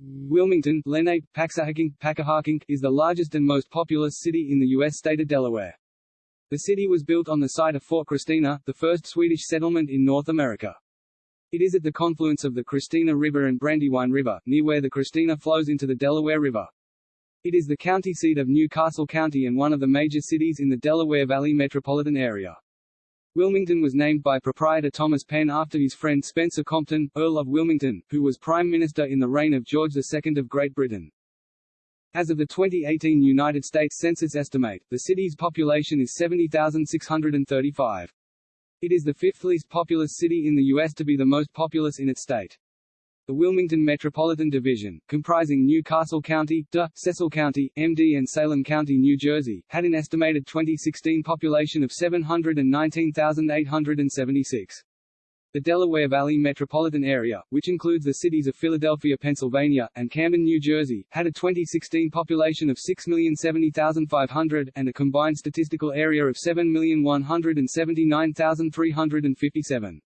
Wilmington, Lenape, Paxahakink, Pacahakink is the largest and most populous city in the U.S. state of Delaware. The city was built on the site of Fort Christina, the first Swedish settlement in North America. It is at the confluence of the Christina River and Brandywine River, near where the Christina flows into the Delaware River. It is the county seat of New Castle County and one of the major cities in the Delaware Valley metropolitan area. Wilmington was named by proprietor Thomas Penn after his friend Spencer Compton, Earl of Wilmington, who was Prime Minister in the reign of George II of Great Britain. As of the 2018 United States Census estimate, the city's population is 70,635. It is the fifth least populous city in the U.S. to be the most populous in its state. The Wilmington Metropolitan Division, comprising New Castle County, Cecil County, MD and Salem County, New Jersey, had an estimated 2016 population of 719,876. The Delaware Valley metropolitan area, which includes the cities of Philadelphia, Pennsylvania, and Camden, New Jersey, had a 2016 population of 6,070,500, and a combined statistical area of 7,179,357.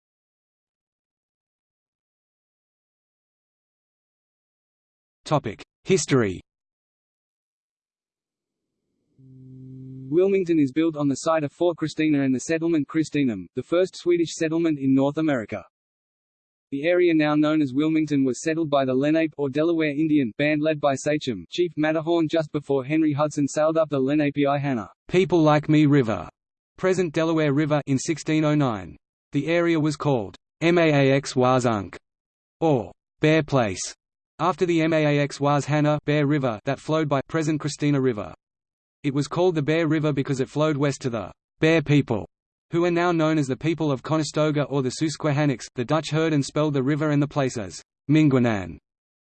History. Wilmington is built on the site of Fort Christina and the settlement Christinum, the first Swedish settlement in North America. The area now known as Wilmington was settled by the Lenape or Delaware Indian band led by Sachem Chief Mattahorn just before Henry Hudson sailed up the Lenape-i-Hannah People Like Me River, present Delaware River in 1609. The area was called Maax Wazunk, or Bear Place, after the Maax was Hannah Bear River that flowed by present Christina River. It was called the Bear River because it flowed west to the Bear people, who are now known as the people of Conestoga or the Susquehannocks. The Dutch heard and spelled the river and the place as Minguinan.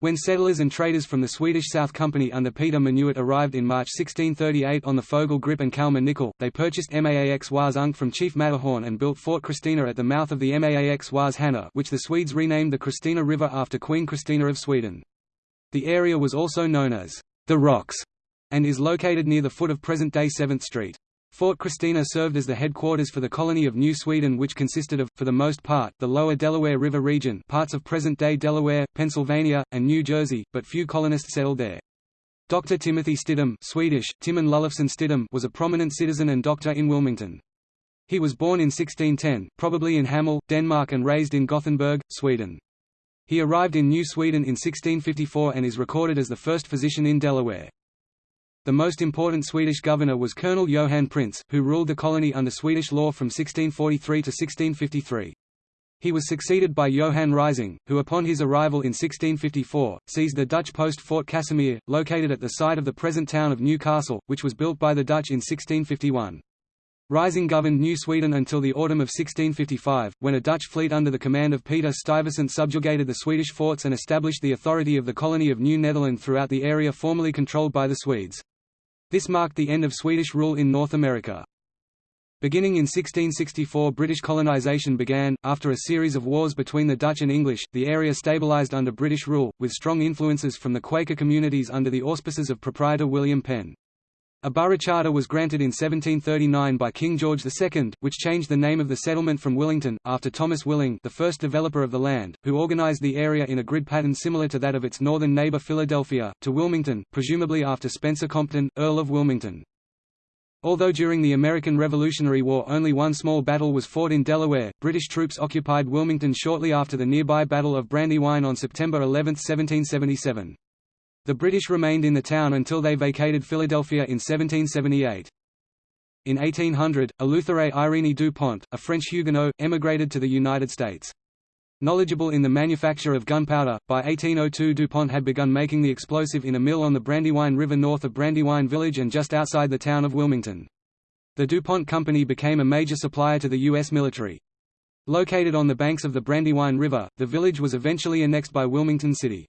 When settlers and traders from the Swedish South Company under Peter Minuit arrived in March 1638 on the Fogel Grip and Kalmar Nyckel, they purchased Maax was Unk from Chief Mattahorn and built Fort Christina at the mouth of the Maax was Hannah which the Swedes renamed the Christina River after Queen Christina of Sweden. The area was also known as the Rocks and is located near the foot of present-day 7th Street. Fort Christina served as the headquarters for the colony of New Sweden which consisted of, for the most part, the lower Delaware River region parts of present-day Delaware, Pennsylvania, and New Jersey, but few colonists settled there. Dr. Timothy Stidham Swedish, Timon Lullefson Stidham was a prominent citizen and doctor in Wilmington. He was born in 1610, probably in Hammel, Denmark and raised in Gothenburg, Sweden. He arrived in New Sweden in 1654 and is recorded as the first physician in Delaware. The most important Swedish governor was Colonel Johan Printz, who ruled the colony under Swedish law from 1643 to 1653. He was succeeded by Johan Rising, who upon his arrival in 1654, seized the Dutch post Fort Casimir, located at the site of the present town of Newcastle, which was built by the Dutch in 1651. Rising governed New Sweden until the autumn of 1655, when a Dutch fleet under the command of Peter Stuyvesant subjugated the Swedish forts and established the authority of the colony of New Netherland throughout the area formerly controlled by the Swedes. This marked the end of Swedish rule in North America. Beginning in 1664 British colonization began, after a series of wars between the Dutch and English, the area stabilized under British rule, with strong influences from the Quaker communities under the auspices of proprietor William Penn. A borough charter was granted in 1739 by King George II, which changed the name of the settlement from Willington, after Thomas Willing the first developer of the land, who organized the area in a grid pattern similar to that of its northern neighbor Philadelphia, to Wilmington, presumably after Spencer Compton, Earl of Wilmington. Although during the American Revolutionary War only one small battle was fought in Delaware, British troops occupied Wilmington shortly after the nearby Battle of Brandywine on September 11, 1777. The British remained in the town until they vacated Philadelphia in 1778. In 1800, Eleuthère Irene Dupont, a French Huguenot, emigrated to the United States. Knowledgeable in the manufacture of gunpowder, by 1802 DuPont had begun making the explosive in a mill on the Brandywine River north of Brandywine Village and just outside the town of Wilmington. The DuPont Company became a major supplier to the U.S. military. Located on the banks of the Brandywine River, the village was eventually annexed by Wilmington City.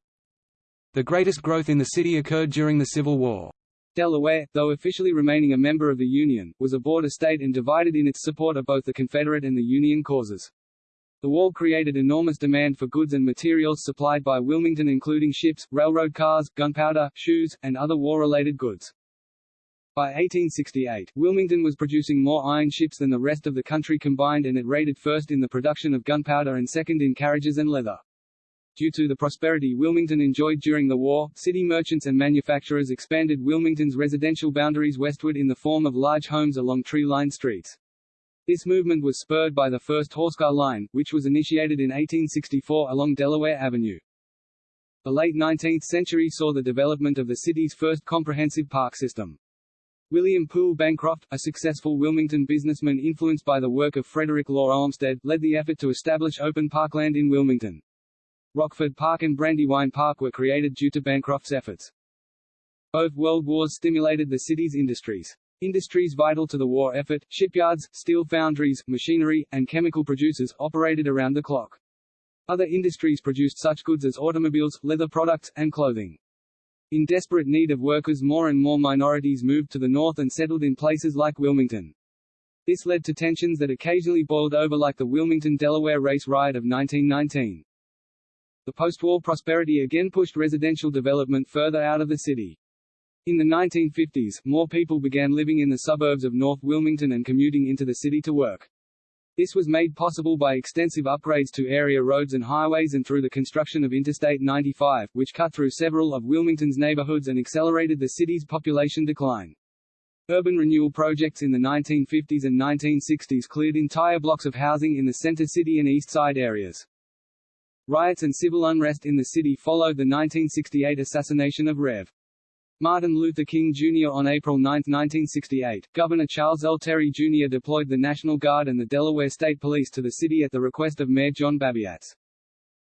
The greatest growth in the city occurred during the Civil War. Delaware, though officially remaining a member of the Union, was a border state and divided in its support of both the Confederate and the Union causes. The war created enormous demand for goods and materials supplied by Wilmington including ships, railroad cars, gunpowder, shoes, and other war-related goods. By 1868, Wilmington was producing more iron ships than the rest of the country combined and it rated first in the production of gunpowder and second in carriages and leather. Due to the prosperity Wilmington enjoyed during the war, city merchants and manufacturers expanded Wilmington's residential boundaries westward in the form of large homes along tree-lined streets. This movement was spurred by the first horsecar line, which was initiated in 1864 along Delaware Avenue. The late 19th century saw the development of the city's first comprehensive park system. William Poole Bancroft, a successful Wilmington businessman influenced by the work of Frederick Law Olmsted, led the effort to establish open parkland in Wilmington. Rockford Park and Brandywine Park were created due to Bancroft's efforts. Both world wars stimulated the city's industries. Industries vital to the war effort, shipyards, steel foundries, machinery, and chemical producers, operated around the clock. Other industries produced such goods as automobiles, leather products, and clothing. In desperate need of workers more and more minorities moved to the north and settled in places like Wilmington. This led to tensions that occasionally boiled over like the Wilmington-Delaware race riot of 1919. The post-war prosperity again pushed residential development further out of the city. In the 1950s, more people began living in the suburbs of North Wilmington and commuting into the city to work. This was made possible by extensive upgrades to area roads and highways and through the construction of Interstate 95, which cut through several of Wilmington's neighborhoods and accelerated the city's population decline. Urban renewal projects in the 1950s and 1960s cleared entire blocks of housing in the center city and east side areas. Riots and civil unrest in the city followed the 1968 assassination of Rev. Martin Luther King Jr. On April 9, 1968, Governor Charles L. Terry Jr. deployed the National Guard and the Delaware State Police to the city at the request of Mayor John Babiarz.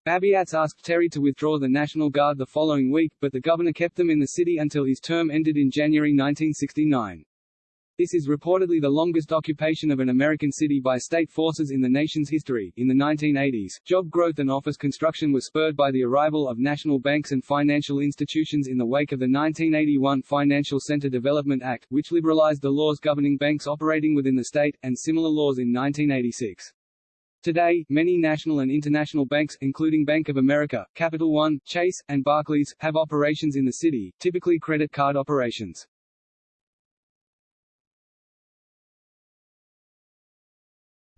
Babiarz asked Terry to withdraw the National Guard the following week, but the governor kept them in the city until his term ended in January 1969. This is reportedly the longest occupation of an American city by state forces in the nation's history. In the 1980s, job growth and office construction was spurred by the arrival of national banks and financial institutions in the wake of the 1981 Financial Center Development Act, which liberalized the laws governing banks operating within the state, and similar laws in 1986. Today, many national and international banks, including Bank of America, Capital One, Chase, and Barclays, have operations in the city, typically credit card operations.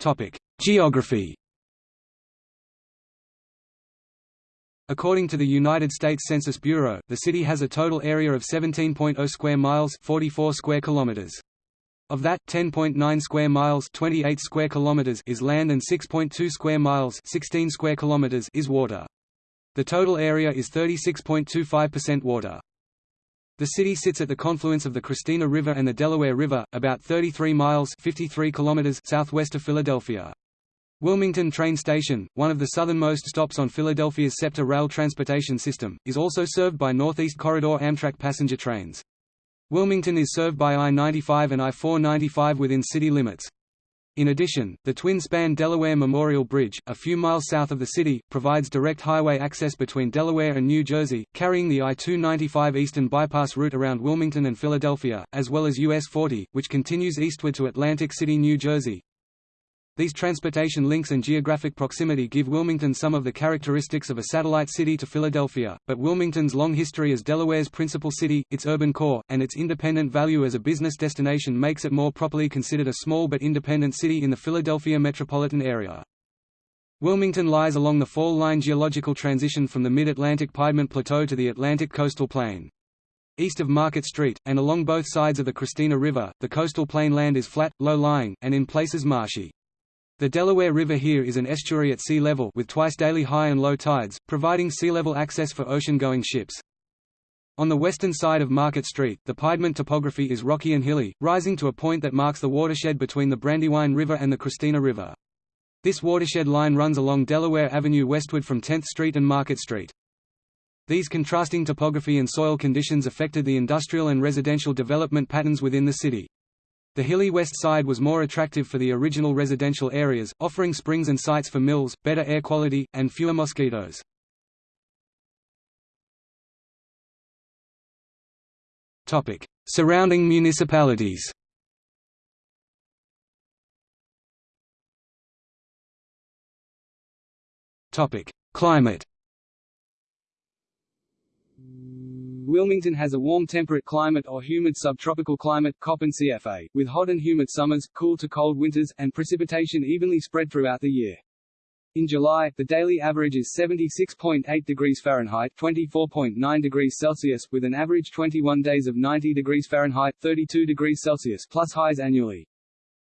Topic: Geography. According to the United States Census Bureau, the city has a total area of 17.0 square miles, 44 square kilometers. Of that, 10.9 square miles, 28 square kilometers is land and 6.2 square miles, 16 square kilometers is water. The total area is 36.25% water. The city sits at the confluence of the Christina River and the Delaware River, about 33 miles 53 kilometers southwest of Philadelphia. Wilmington Train Station, one of the southernmost stops on Philadelphia's SEPTA rail transportation system, is also served by Northeast Corridor Amtrak passenger trains. Wilmington is served by I-95 and I-495 within city limits. In addition, the twin-span Delaware Memorial Bridge, a few miles south of the city, provides direct highway access between Delaware and New Jersey, carrying the I-295 Eastern Bypass route around Wilmington and Philadelphia, as well as US 40, which continues eastward to Atlantic City, New Jersey. These transportation links and geographic proximity give Wilmington some of the characteristics of a satellite city to Philadelphia, but Wilmington's long history as Delaware's principal city, its urban core, and its independent value as a business destination makes it more properly considered a small but independent city in the Philadelphia metropolitan area. Wilmington lies along the fall line geological transition from the mid-Atlantic Piedmont Plateau to the Atlantic coastal plain. East of Market Street, and along both sides of the Christina River, the coastal plain land is flat, low-lying, and in places marshy. The Delaware River here is an estuary at sea level with twice daily high and low tides, providing sea level access for ocean-going ships. On the western side of Market Street, the Piedmont topography is rocky and hilly, rising to a point that marks the watershed between the Brandywine River and the Christina River. This watershed line runs along Delaware Avenue westward from 10th Street and Market Street. These contrasting topography and soil conditions affected the industrial and residential development patterns within the city. The hilly west side was more attractive for the original residential areas, offering springs and sites for mills, better air quality, and fewer mosquitoes. Surrounding municipalities Climate Wilmington has a warm temperate climate or humid subtropical climate Köppen CFA, with hot and humid summers, cool to cold winters, and precipitation evenly spread throughout the year. In July, the daily average is 76.8 degrees Fahrenheit (24.9 degrees Celsius), with an average 21 days of 90 degrees Fahrenheit (32 degrees Celsius) plus highs annually.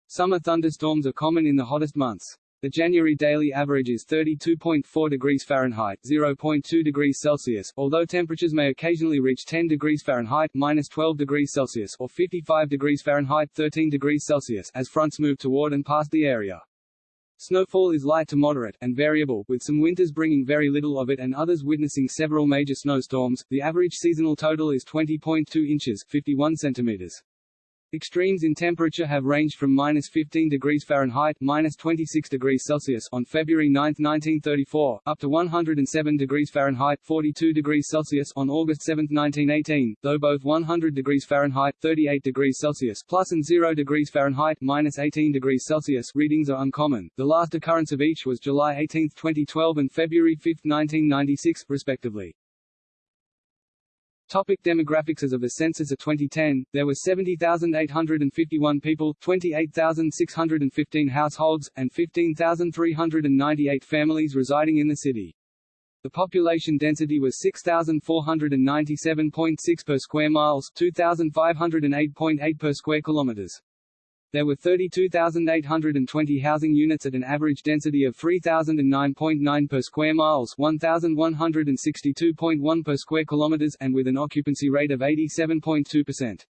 Summer thunderstorms are common in the hottest months. The January daily average is 32.4 degrees Fahrenheit (0.2 degrees Celsius), although temperatures may occasionally reach 10 degrees Fahrenheit 12 degrees Celsius) or 55 degrees Fahrenheit (13 degrees Celsius) as fronts move toward and past the area. Snowfall is light to moderate, and variable, with some winters bringing very little of it and others witnessing several major snowstorms. The average seasonal total is 20.2 inches 51 centimeters. Extremes in temperature have ranged from minus 15 degrees Fahrenheit minus 26 degrees Celsius on February 9, 1934, up to 107 degrees Fahrenheit 42 degrees Celsius on August 7, 1918, though both 100 degrees Fahrenheit 38 degrees Celsius plus and 0 degrees Fahrenheit minus 18 degrees Celsius readings are uncommon. The last occurrence of each was July 18, 2012 and February 5, 1996, respectively. Topic demographics As of the census of 2010, there were 70,851 people, 28,615 households, and 15,398 families residing in the city. The population density was 6,497.6 per square miles 2,508.8 per square kilometers. There were 32,820 housing units at an average density of 3,009.9 per square miles 1,162.1 per square kilometers and with an occupancy rate of 87.2%.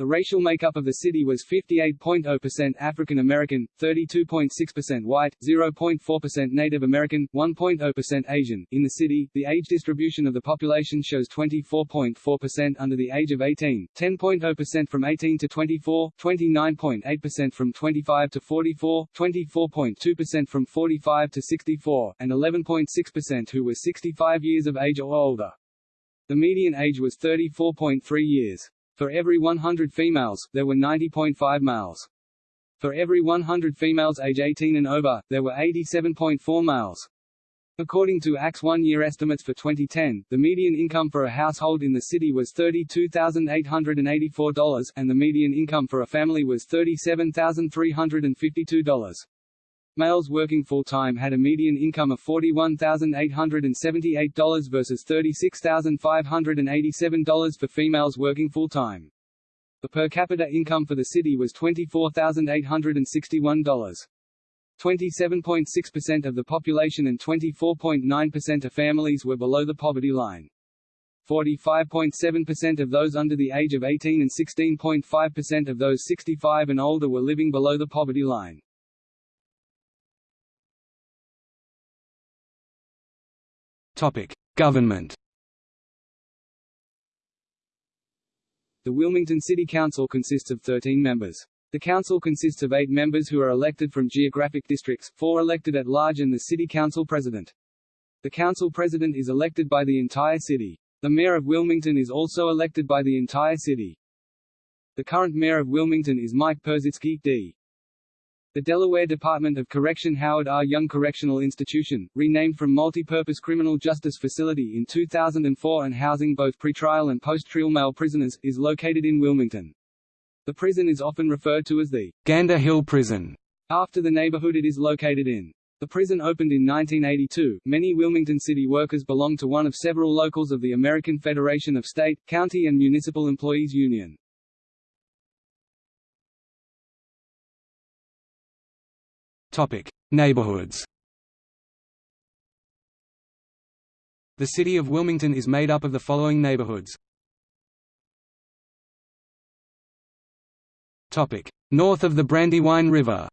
The racial makeup of the city was 58.0% African American, 32.6% white, 0.4% Native American, 1.0% Asian. In the city, the age distribution of the population shows 24.4% under the age of 18, 10.0% from 18 to 24, 29.8% from 25 to 44, 24.2% from 45 to 64, and 11.6% who were 65 years of age or older. The median age was 34.3 years. For every 100 females, there were 90.5 males. For every 100 females age 18 and over, there were 87.4 males. According to ACS one-year estimates for 2010, the median income for a household in the city was $32,884, and the median income for a family was $37,352. Males working full-time had a median income of $41,878 versus $36,587 for females working full-time. The per capita income for the city was $24,861. 27.6% of the population and 24.9% of families were below the poverty line. 45.7% of those under the age of 18 and 16.5% of those 65 and older were living below the poverty line. Government. The Wilmington City Council consists of 13 members. The council consists of eight members who are elected from geographic districts, four elected at large and the city council president. The council president is elected by the entire city. The mayor of Wilmington is also elected by the entire city. The current mayor of Wilmington is Mike Purzycki, D. The Delaware Department of Correction Howard R. Young Correctional Institution, renamed from Multipurpose Criminal Justice Facility in 2004 and housing both pretrial and post-trial male prisoners, is located in Wilmington. The prison is often referred to as the Gander Hill Prison, after the neighborhood it is located in. The prison opened in 1982. Many Wilmington city workers belong to one of several locals of the American Federation of State, County and Municipal Employees Union. Topic: Neighborhoods. The city of Wilmington is made up of the following neighborhoods. Topic: North of the Brandywine River.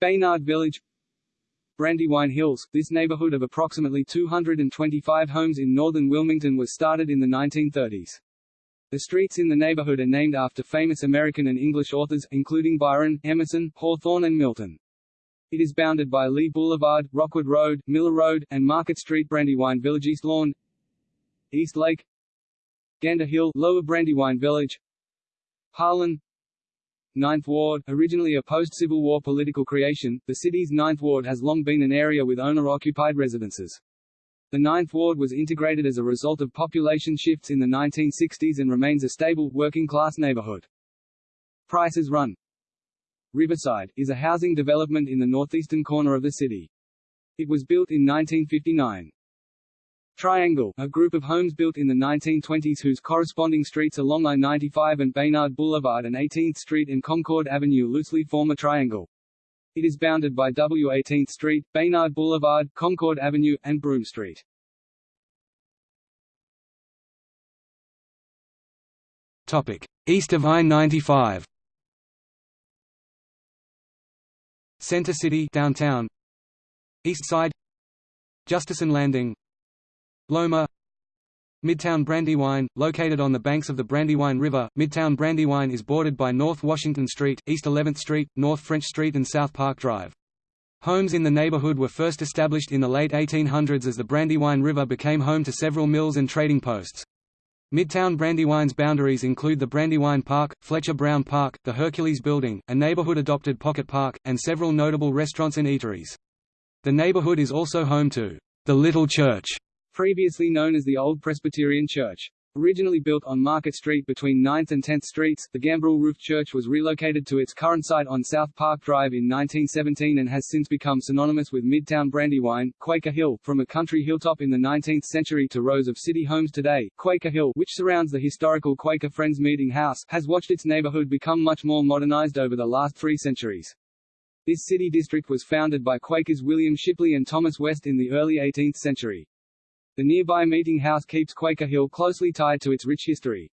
Baynard Village Brandywine Hills, this neighborhood of approximately 225 homes in northern Wilmington was started in the 1930s. The streets in the neighborhood are named after famous American and English authors, including Byron, Emerson, Hawthorne and Milton. It is bounded by Lee Boulevard, Rockwood Road, Miller Road, and Market Street Brandywine Village East Lawn East Lake Gander Hill Lower Brandywine Village Harlan Ninth Ward, originally a post-Civil War political creation, the city's Ninth Ward has long been an area with owner-occupied residences. The Ninth Ward was integrated as a result of population shifts in the 1960s and remains a stable, working-class neighborhood. Prices Run Riverside, is a housing development in the northeastern corner of the city. It was built in 1959. Triangle, a group of homes built in the 1920s whose corresponding streets along I-95 and Baynard Boulevard and 18th Street and Concord Avenue loosely form a triangle. It is bounded by W 18th Street, Baynard Boulevard, Concord Avenue, and Broome Street. Topic: East of I-95. Center City downtown. East Side. Justison Landing. Loma. Midtown Brandywine, located on the banks of the Brandywine River, Midtown Brandywine is bordered by North Washington Street, East 11th Street, North French Street and South Park Drive. Homes in the neighborhood were first established in the late 1800s as the Brandywine River became home to several mills and trading posts. Midtown Brandywine's boundaries include the Brandywine Park, Fletcher Brown Park, the Hercules Building, a neighborhood-adopted pocket park, and several notable restaurants and eateries. The neighborhood is also home to the Little Church, previously known as the Old Presbyterian Church. Originally built on Market Street between 9th and 10th Streets, the gambrel roofed church was relocated to its current site on South Park Drive in 1917 and has since become synonymous with Midtown Brandywine. Quaker Hill, from a country hilltop in the 19th century to rows of city homes today, Quaker Hill, which surrounds the historical Quaker Friends Meeting House, has watched its neighborhood become much more modernized over the last three centuries. This city district was founded by Quakers William Shipley and Thomas West in the early 18th century. The nearby meeting house keeps Quaker Hill closely tied to its rich history.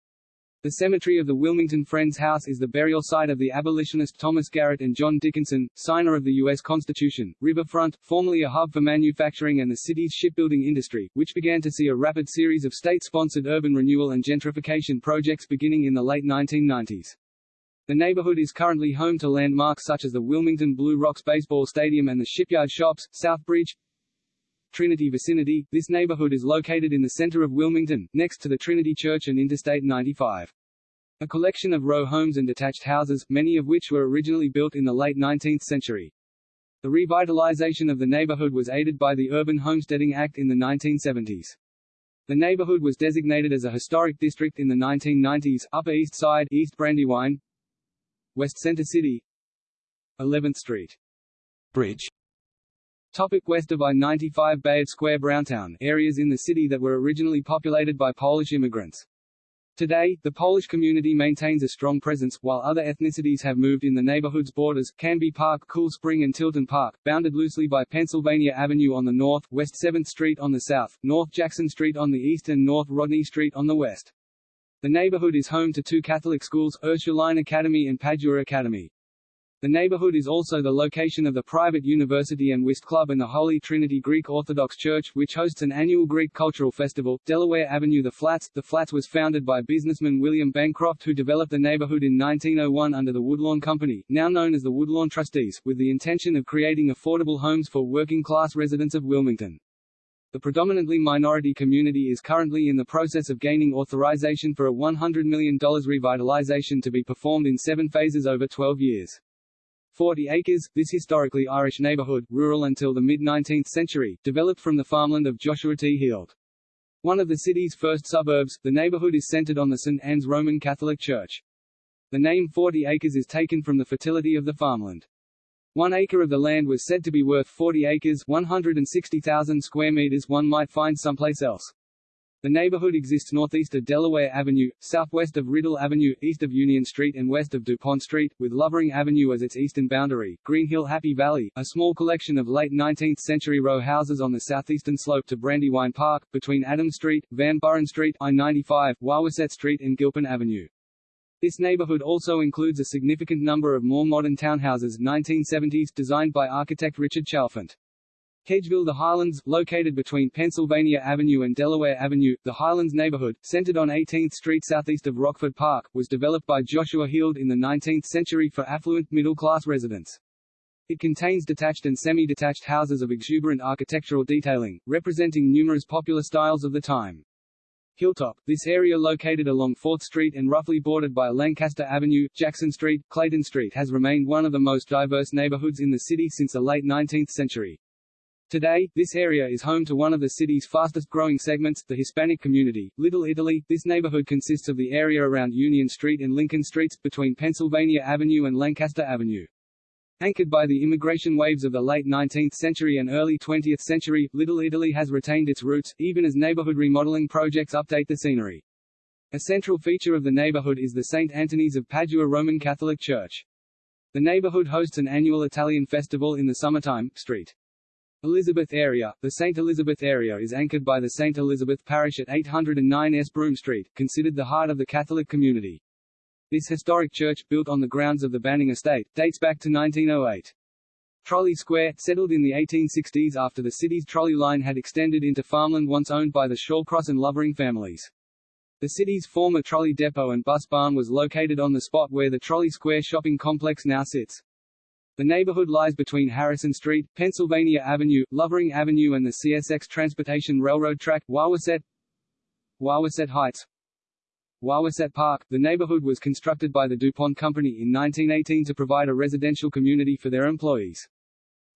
The cemetery of the Wilmington Friends House is the burial site of the abolitionist Thomas Garrett and John Dickinson, signer of the U.S. Constitution. Riverfront, formerly a hub for manufacturing and the city's shipbuilding industry, which began to see a rapid series of state-sponsored urban renewal and gentrification projects beginning in the late 1990s. The neighborhood is currently home to landmarks such as the Wilmington Blue Rocks Baseball Stadium and the Shipyard Shops, Southbridge, Trinity vicinity, this neighborhood is located in the center of Wilmington, next to the Trinity Church and Interstate 95. A collection of row homes and detached houses, many of which were originally built in the late 19th century. The revitalization of the neighborhood was aided by the Urban Homesteading Act in the 1970s. The neighborhood was designated as a historic district in the 1990s, Upper East Side, East Brandywine, West Center City, 11th Street. Bridge Topic west of I-95 Bayard Square Browntown, areas in the city that were originally populated by Polish immigrants. Today, the Polish community maintains a strong presence, while other ethnicities have moved in the neighborhood's borders, Canby Park, Cool Spring and Tilton Park, bounded loosely by Pennsylvania Avenue on the north, West 7th Street on the south, North Jackson Street on the east and North Rodney Street on the west. The neighborhood is home to two Catholic schools, Ursuline Academy and Padua Academy. The neighborhood is also the location of the private university and whist club and the Holy Trinity Greek Orthodox Church, which hosts an annual Greek cultural festival. Delaware Avenue The Flats The Flats was founded by businessman William Bancroft who developed the neighborhood in 1901 under the Woodlawn Company, now known as the Woodlawn Trustees, with the intention of creating affordable homes for working-class residents of Wilmington. The predominantly minority community is currently in the process of gaining authorization for a $100 million revitalization to be performed in seven phases over 12 years. Forty Acres, this historically Irish neighborhood, rural until the mid-19th century, developed from the farmland of Joshua T. Heald. One of the city's first suburbs, the neighborhood is centered on the St. Anne's Roman Catholic Church. The name Forty Acres is taken from the fertility of the farmland. One acre of the land was said to be worth 40 acres 160,000 square meters one might find someplace else. The neighborhood exists northeast of Delaware Avenue, southwest of Riddle Avenue, east of Union Street and west of DuPont Street, with Lovering Avenue as its eastern boundary. Green Hill Happy Valley, a small collection of late 19th-century row houses on the southeastern slope to Brandywine Park, between Adams Street, Van Buren Street, I-95, Wawaset Street and Gilpin Avenue. This neighborhood also includes a significant number of more modern townhouses 1970s designed by architect Richard Chalfant. Hedgeville The Highlands, located between Pennsylvania Avenue and Delaware Avenue, the Highlands neighborhood, centered on 18th Street southeast of Rockford Park, was developed by Joshua Heald in the 19th century for affluent, middle-class residents. It contains detached and semi-detached houses of exuberant architectural detailing, representing numerous popular styles of the time. Hilltop, this area located along 4th Street and roughly bordered by Lancaster Avenue, Jackson Street, Clayton Street has remained one of the most diverse neighborhoods in the city since the late 19th century. Today, this area is home to one of the city's fastest growing segments, the Hispanic community, Little Italy. This neighborhood consists of the area around Union Street and Lincoln Streets, between Pennsylvania Avenue and Lancaster Avenue. Anchored by the immigration waves of the late 19th century and early 20th century, Little Italy has retained its roots, even as neighborhood remodeling projects update the scenery. A central feature of the neighborhood is the St. Antony's of Padua Roman Catholic Church. The neighborhood hosts an annual Italian festival in the summertime. Street. Elizabeth area The St. Elizabeth area is anchored by the St. Elizabeth Parish at 809 S. Broome Street, considered the heart of the Catholic community. This historic church, built on the grounds of the Banning estate, dates back to 1908. Trolley Square, settled in the 1860s after the city's trolley line had extended into farmland once owned by the Shawcross and Lovering families. The city's former trolley depot and bus barn was located on the spot where the Trolley Square shopping complex now sits. The neighborhood lies between Harrison Street, Pennsylvania Avenue, Lovering Avenue and the CSX Transportation Railroad track, Wawaset Wawaset Heights Wawaset Park, the neighborhood was constructed by the DuPont Company in 1918 to provide a residential community for their employees.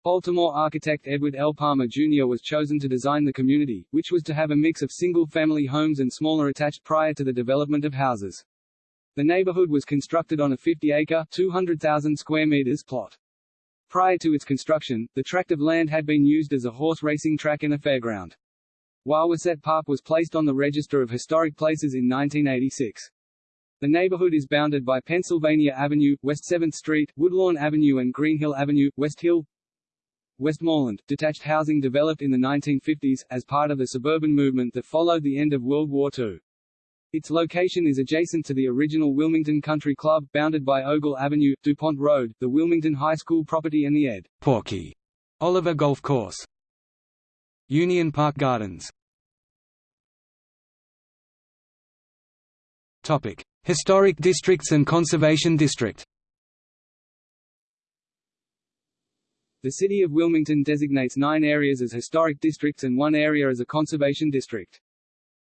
Baltimore architect Edward L. Palmer Jr. was chosen to design the community, which was to have a mix of single-family homes and smaller attached prior to the development of houses. The neighborhood was constructed on a 50-acre (200,000 square meters) plot. Prior to its construction, the tract of land had been used as a horse racing track and a fairground. Wawaset Park was placed on the Register of Historic Places in 1986. The neighborhood is bounded by Pennsylvania Avenue, West 7th Street, Woodlawn Avenue and Greenhill Avenue, West Hill, Westmoreland, detached housing developed in the 1950s, as part of the suburban movement that followed the end of World War II. Its location is adjacent to the original Wilmington Country Club, bounded by Ogle Avenue, DuPont Road, the Wilmington High School property and the Ed. Porky Oliver Golf Course. Union Park Gardens. Topic: Historic districts and conservation district. The city of Wilmington designates nine areas as historic districts and one area as a conservation district.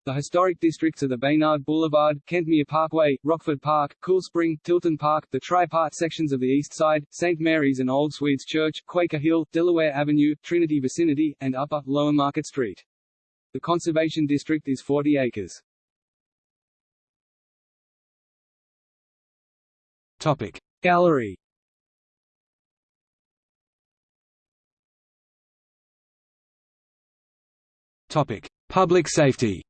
The historic districts are the Baynard Boulevard, Kentmere Parkway, Rockford Park, Cool Spring, Tilton Park, the tri-part sections of the East Side, St. Mary's and Old Swedes Church, Quaker Hill, Delaware Avenue, Trinity Vicinity, and Upper, Lower Market Street. The conservation district is 40 acres. Topic. Gallery Topic. Public safety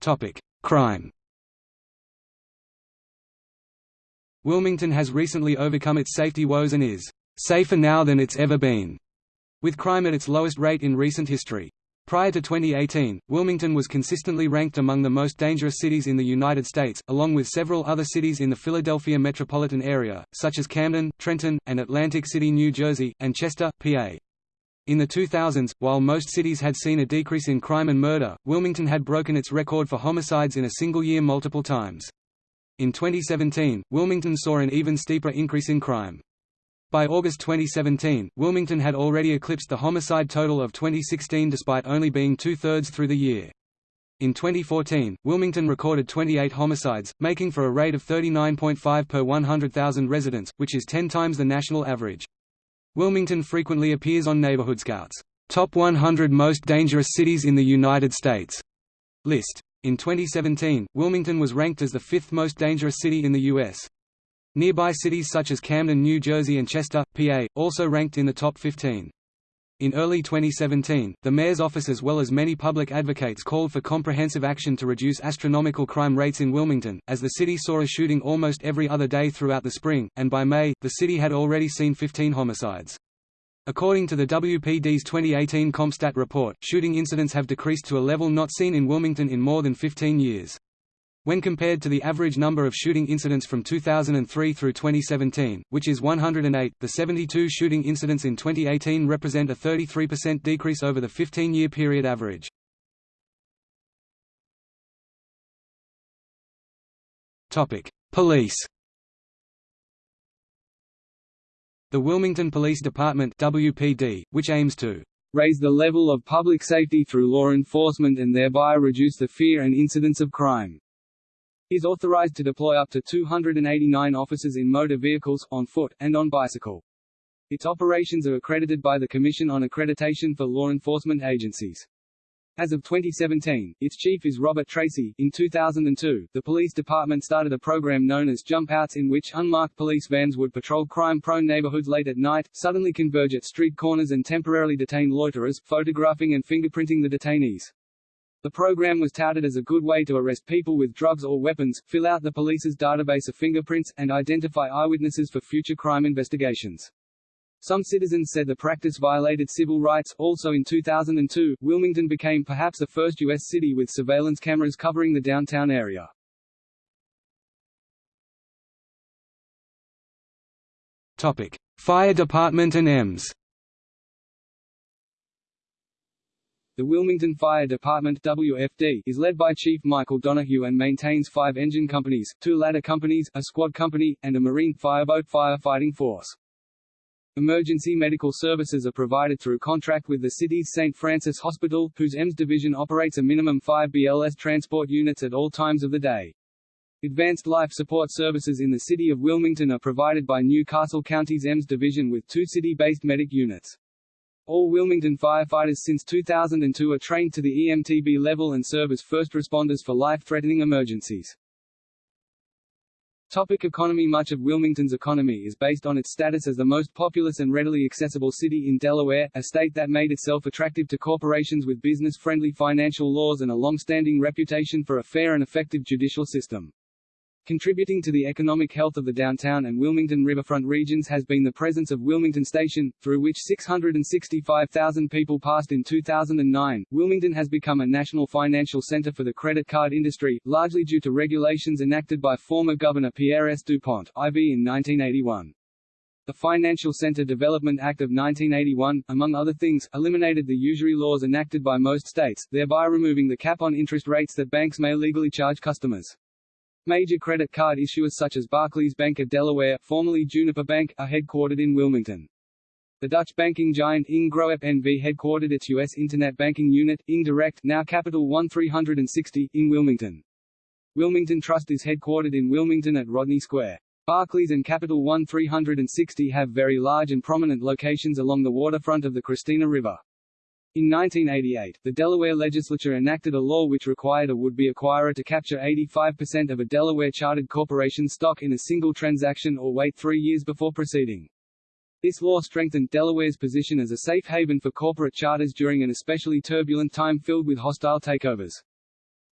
Topic: Crime. Wilmington has recently overcome its safety woes and is safer now than it's ever been, with crime at its lowest rate in recent history. Prior to 2018, Wilmington was consistently ranked among the most dangerous cities in the United States, along with several other cities in the Philadelphia metropolitan area, such as Camden, Trenton, and Atlantic City, New Jersey, and Chester, PA. In the 2000s, while most cities had seen a decrease in crime and murder, Wilmington had broken its record for homicides in a single year multiple times. In 2017, Wilmington saw an even steeper increase in crime. By August 2017, Wilmington had already eclipsed the homicide total of 2016 despite only being two-thirds through the year. In 2014, Wilmington recorded 28 homicides, making for a rate of 39.5 per 100,000 residents, which is 10 times the national average. Wilmington frequently appears on Neighborhood Scout's Top 100 Most Dangerous Cities in the United States list. In 2017, Wilmington was ranked as the fifth most dangerous city in the U.S. Nearby cities such as Camden, New Jersey and Chester, PA, also ranked in the top 15. In early 2017, the mayor's office as well as many public advocates called for comprehensive action to reduce astronomical crime rates in Wilmington, as the city saw a shooting almost every other day throughout the spring, and by May, the city had already seen 15 homicides. According to the WPD's 2018 CompStat report, shooting incidents have decreased to a level not seen in Wilmington in more than 15 years. When compared to the average number of shooting incidents from 2003 through 2017, which is 108, the 72 shooting incidents in 2018 represent a 33% decrease over the 15-year period average. Topic: Police. The Wilmington Police Department WPD, which aims to raise the level of public safety through law enforcement and thereby reduce the fear and incidence of crime is authorized to deploy up to 289 officers in motor vehicles, on foot, and on bicycle. Its operations are accredited by the Commission on Accreditation for Law Enforcement Agencies. As of 2017, its chief is Robert Tracy. In 2002, the police department started a program known as Jump Outs in which unmarked police vans would patrol crime-prone neighborhoods late at night, suddenly converge at street corners and temporarily detain loiterers, photographing and fingerprinting the detainees. The program was touted as a good way to arrest people with drugs or weapons, fill out the police's database of fingerprints, and identify eyewitnesses for future crime investigations. Some citizens said the practice violated civil rights. Also in 2002, Wilmington became perhaps the first U.S. city with surveillance cameras covering the downtown area. Topic: Fire Department and EMS. The Wilmington Fire Department WFD is led by Chief Michael Donahue and maintains five engine companies, two ladder companies, a squad company, and a marine fireboat firefighting force. Emergency medical services are provided through contract with the city's St. Francis Hospital, whose EMS division operates a minimum five BLS transport units at all times of the day. Advanced life support services in the city of Wilmington are provided by New Castle County's EMS division with two city-based medic units. All Wilmington firefighters since 2002 are trained to the EMTB level and serve as first responders for life-threatening emergencies. Topic economy Much of Wilmington's economy is based on its status as the most populous and readily accessible city in Delaware, a state that made itself attractive to corporations with business-friendly financial laws and a long-standing reputation for a fair and effective judicial system. Contributing to the economic health of the downtown and Wilmington riverfront regions has been the presence of Wilmington Station, through which 665,000 people passed in 2009. Wilmington has become a national financial center for the credit card industry, largely due to regulations enacted by former Governor Pierre S. DuPont, IV in 1981. The Financial Center Development Act of 1981, among other things, eliminated the usury laws enacted by most states, thereby removing the cap on interest rates that banks may legally charge customers. Major credit card issuers such as Barclays Bank of Delaware, formerly Juniper Bank, are headquartered in Wilmington. The Dutch banking giant ING Groep NV headquartered its U.S. Internet banking unit, ING Direct, now Capital One 360, in Wilmington. Wilmington Trust is headquartered in Wilmington at Rodney Square. Barclays and Capital One 360 have very large and prominent locations along the waterfront of the Christina River. In 1988, the Delaware legislature enacted a law which required a would-be acquirer to capture 85% of a Delaware chartered corporation's stock in a single transaction or wait three years before proceeding. This law strengthened Delaware's position as a safe haven for corporate charters during an especially turbulent time filled with hostile takeovers.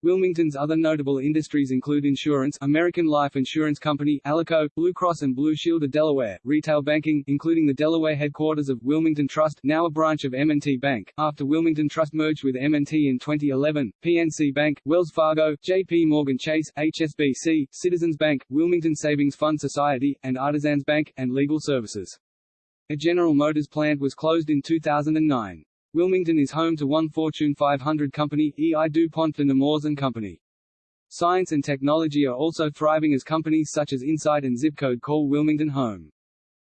Wilmington's other notable industries include insurance American Life Insurance Company, Alico, Blue Cross and Blue Shield of Delaware, retail banking including the Delaware headquarters of Wilmington Trust now a branch of M&T Bank, after Wilmington Trust merged with M&T in 2011, PNC Bank, Wells Fargo, J.P. Morgan Chase, HSBC, Citizens Bank, Wilmington Savings Fund Society, and Artisans Bank, and legal services. A General Motors plant was closed in 2009. Wilmington is home to one Fortune 500 company, E.I. DuPont de Nemours and Company. Science and technology are also thriving as companies such as Incyte and Zipcode call Wilmington home.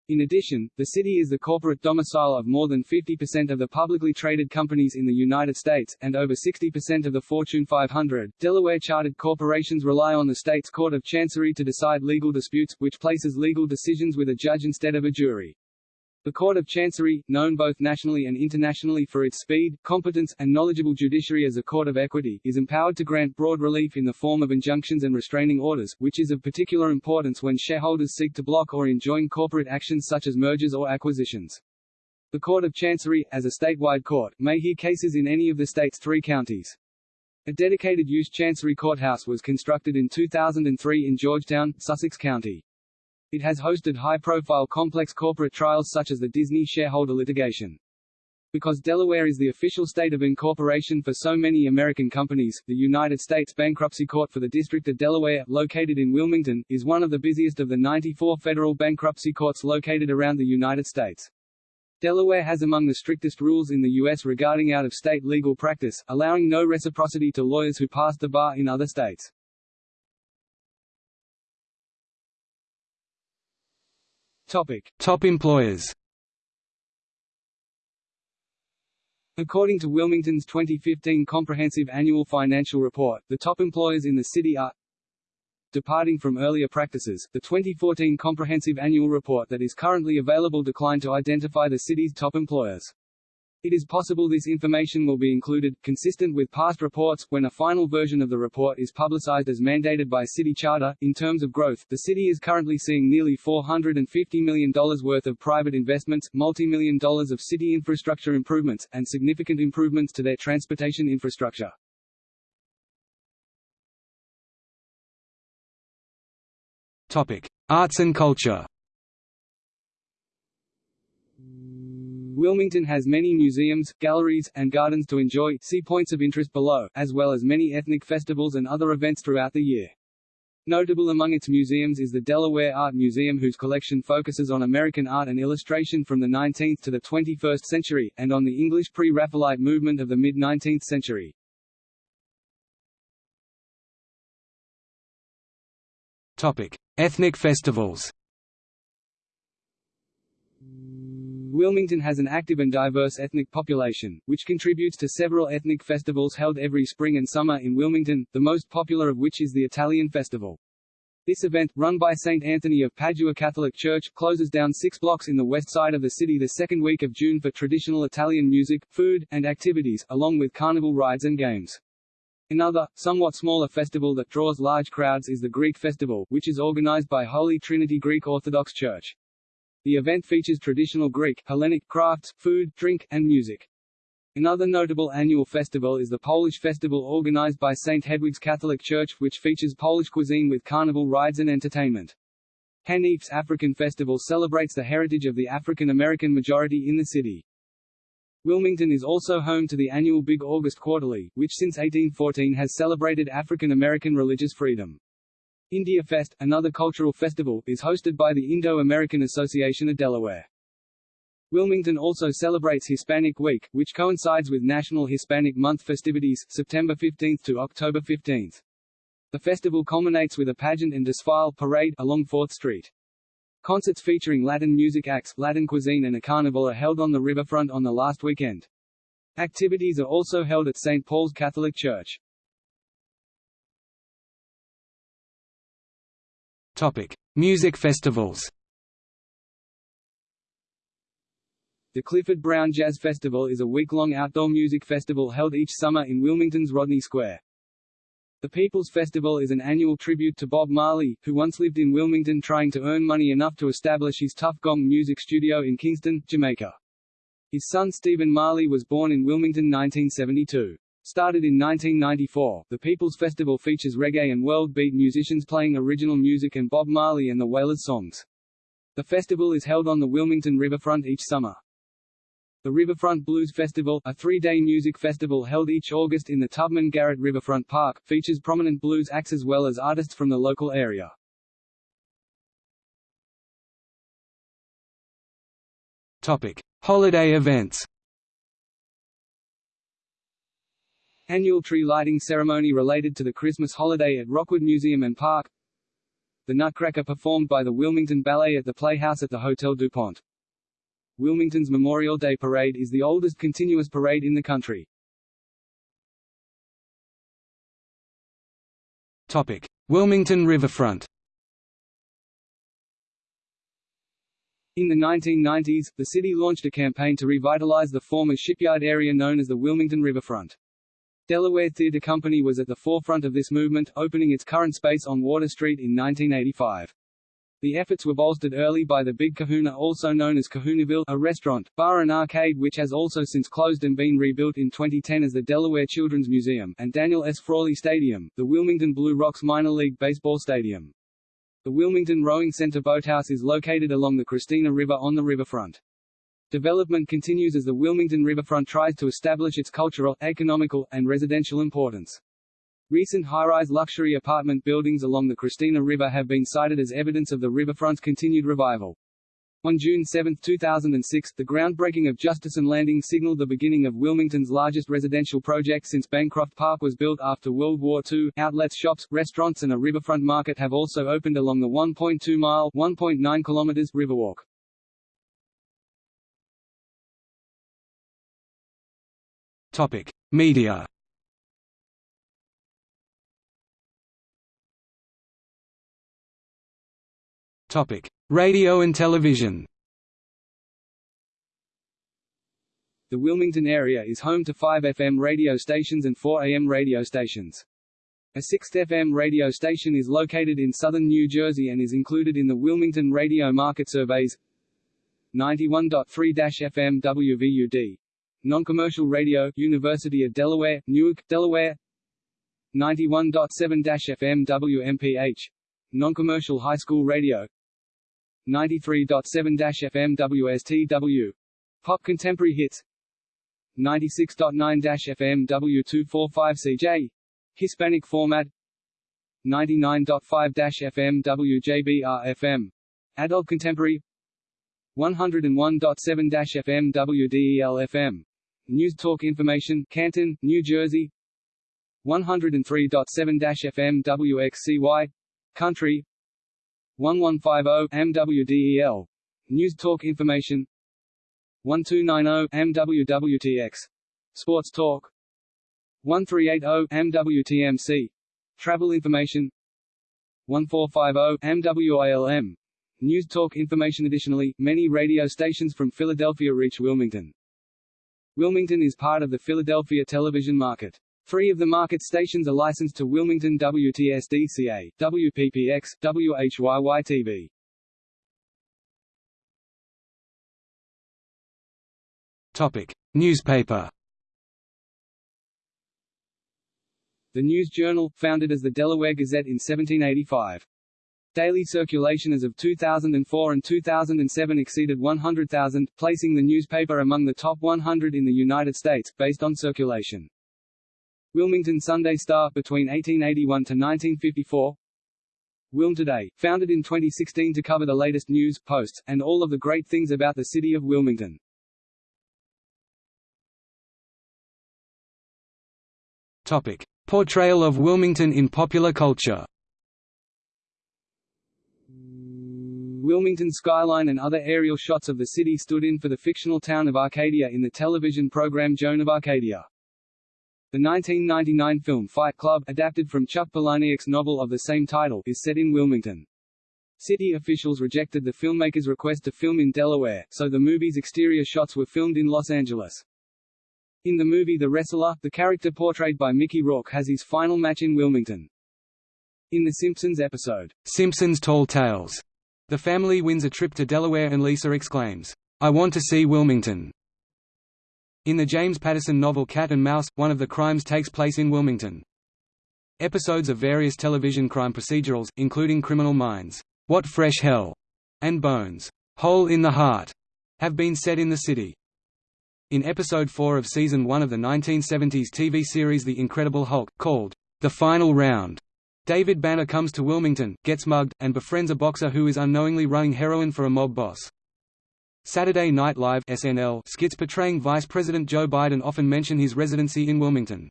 In addition, the city is the corporate domicile of more than 50% of the publicly traded companies in the United States, and over 60% of the Fortune 500. Delaware chartered corporations rely on the state's Court of Chancery to decide legal disputes, which places legal decisions with a judge instead of a jury. The Court of Chancery, known both nationally and internationally for its speed, competence, and knowledgeable judiciary as a court of equity, is empowered to grant broad relief in the form of injunctions and restraining orders, which is of particular importance when shareholders seek to block or enjoin corporate actions such as mergers or acquisitions. The Court of Chancery, as a statewide court, may hear cases in any of the state's three counties. A dedicated use Chancery Courthouse was constructed in 2003 in Georgetown, Sussex County. It has hosted high-profile complex corporate trials such as the Disney shareholder litigation. Because Delaware is the official state of incorporation for so many American companies, the United States Bankruptcy Court for the District of Delaware, located in Wilmington, is one of the busiest of the 94 federal bankruptcy courts located around the United States. Delaware has among the strictest rules in the U.S. regarding out-of-state legal practice, allowing no reciprocity to lawyers who pass the bar in other states. Topic. Top employers According to Wilmington's 2015 Comprehensive Annual Financial Report, the top employers in the city are Departing from earlier practices, the 2014 Comprehensive Annual Report that is currently available declined to identify the city's top employers. It is possible this information will be included, consistent with past reports, when a final version of the report is publicized as mandated by city charter. In terms of growth, the city is currently seeing nearly $450 million worth of private investments, multi-million dollars of city infrastructure improvements, and significant improvements to their transportation infrastructure. Topic: Arts and culture. Wilmington has many museums, galleries, and gardens to enjoy see points of interest below, as well as many ethnic festivals and other events throughout the year. Notable among its museums is the Delaware Art Museum whose collection focuses on American art and illustration from the 19th to the 21st century, and on the English pre-Raphaelite movement of the mid-19th century. Topic: Ethnic festivals. Wilmington has an active and diverse ethnic population, which contributes to several ethnic festivals held every spring and summer in Wilmington, the most popular of which is the Italian Festival. This event, run by St. Anthony of Padua Catholic Church, closes down six blocks in the west side of the city the second week of June for traditional Italian music, food, and activities, along with carnival rides and games. Another, somewhat smaller festival that draws large crowds is the Greek Festival, which is organized by Holy Trinity Greek Orthodox Church. The event features traditional Greek, Hellenic crafts, food, drink, and music. Another notable annual festival is the Polish Festival organized by St. Hedwig's Catholic Church, which features Polish cuisine with carnival rides and entertainment. Hanif's African Festival celebrates the heritage of the African American majority in the city. Wilmington is also home to the annual Big August Quarterly, which since 1814 has celebrated African American religious freedom. India Fest, another cultural festival, is hosted by the Indo-American Association of Delaware. Wilmington also celebrates Hispanic Week, which coincides with National Hispanic Month festivities, September 15 to October 15. The festival culminates with a pageant and desfile parade along 4th Street. Concerts featuring Latin music acts, Latin cuisine and a carnival are held on the riverfront on the last weekend. Activities are also held at St. Paul's Catholic Church. Topic: Music festivals. The Clifford Brown Jazz Festival is a week-long outdoor music festival held each summer in Wilmington's Rodney Square. The People's Festival is an annual tribute to Bob Marley, who once lived in Wilmington trying to earn money enough to establish his Tuff Gong music studio in Kingston, Jamaica. His son Stephen Marley was born in Wilmington 1972. Started in 1994, the People's Festival features reggae and world beat musicians playing original music and Bob Marley and the Wailers songs. The festival is held on the Wilmington riverfront each summer. The Riverfront Blues Festival, a three-day music festival held each August in the Tubman Garrett Riverfront Park, features prominent blues acts as well as artists from the local area. Topic: Holiday events. Annual tree lighting ceremony related to the Christmas holiday at Rockwood Museum and Park The Nutcracker performed by the Wilmington Ballet at the Playhouse at the Hotel DuPont Wilmington's Memorial Day Parade is the oldest continuous parade in the country. Topic: Wilmington Riverfront. In the 1990s, the city launched a campaign to revitalize the former shipyard area known as the Wilmington Riverfront. Delaware Theatre Company was at the forefront of this movement, opening its current space on Water Street in 1985. The efforts were bolstered early by the Big Kahuna also known as Kahunaville, a restaurant, bar and arcade which has also since closed and been rebuilt in 2010 as the Delaware Children's Museum, and Daniel S. Frawley Stadium, the Wilmington Blue Rocks minor league baseball stadium. The Wilmington Rowing Center Boathouse is located along the Christina River on the riverfront. Development continues as the Wilmington riverfront tries to establish its cultural, economical, and residential importance. Recent high-rise luxury apartment buildings along the Christina River have been cited as evidence of the riverfront's continued revival. On June 7, 2006, the groundbreaking of Justison Landing signaled the beginning of Wilmington's largest residential project since Bancroft Park was built after World War II. Outlets, shops, restaurants and a riverfront market have also opened along the 1.2-mile (1.9 kilometers) Riverwalk. Topic: Media. Topic: Radio and television. The Wilmington area is home to five FM radio stations and four AM radio stations. A sixth FM radio station is located in southern New Jersey and is included in the Wilmington Radio Market Surveys 91.3 FM WVUD. Non-commercial radio, University of Delaware, Newark, Delaware 91.7 FM WMPH. Non-commercial high school radio 93.7 FM WSTW. Pop contemporary hits 96.9 FM W245CJ. Hispanic format 99.5 FM WJBR FM. Adult contemporary 101.7 FM News Talk Information, Canton, New Jersey 103.7 FM WXCY. Country 1150 MWDEL. News Talk Information 1290 MWWTX. Sports Talk 1380 MWTMC. Travel information 1450 MWILM. News Talk information Additionally, many radio stations from Philadelphia reach Wilmington. Wilmington is part of the Philadelphia television market. Three of the market stations are licensed to Wilmington WTSDCA, WPPX, WHYY-TV. Topic: Newspaper. The News Journal, founded as the Delaware Gazette in 1785. Daily circulation as of 2004 and 2007 exceeded 100,000, placing the newspaper among the top 100 in the United States, based on circulation. Wilmington Sunday Star, between 1881 to 1954 Wilm Today, founded in 2016 to cover the latest news, posts, and all of the great things about the city of Wilmington. Topic: Portrayal of Wilmington in popular culture. Wilmington skyline and other aerial shots of the city stood in for the fictional town of Arcadia in the television program Joan of Arcadia. The 1999 film Fight Club, adapted from Chuck Palahniuk's novel of the same title, is set in Wilmington. City officials rejected the filmmaker's request to film in Delaware, so the movie's exterior shots were filmed in Los Angeles. In the movie The Wrestler, the character portrayed by Mickey Rourke has his final match in Wilmington. In The Simpsons episode, Simpsons Tall Tales, the family wins a trip to Delaware and Lisa exclaims, I want to see Wilmington. In the James Patterson novel Cat and Mouse, one of the crimes takes place in Wilmington. Episodes of various television crime procedurals, including Criminal Minds, What Fresh Hell, and Bones, Hole in the Heart, have been set in the city. In episode 4 of season 1 of the 1970s TV series The Incredible Hulk, called The Final Round, David Banner comes to Wilmington, gets mugged, and befriends a boxer who is unknowingly running heroin for a mob boss. Saturday Night Live SNL skits portraying Vice President Joe Biden often mention his residency in Wilmington.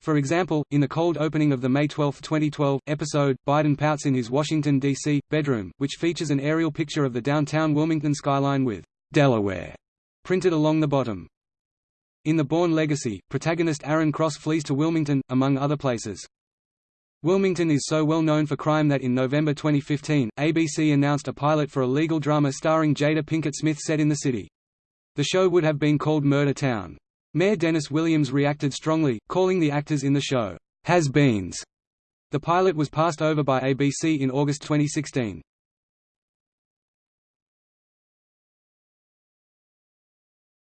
For example, in the cold opening of the May 12, 2012, episode, Biden pouts in his Washington, D.C., bedroom, which features an aerial picture of the downtown Wilmington skyline with Delaware printed along the bottom. In The Bourne Legacy, protagonist Aaron Cross flees to Wilmington, among other places. Wilmington is so well known for crime that in November 2015, ABC announced a pilot for a legal drama starring Jada Pinkett Smith set in the city. The show would have been called Murder Town. Mayor Dennis Williams reacted strongly, calling the actors in the show, has-beens. The pilot was passed over by ABC in August 2016.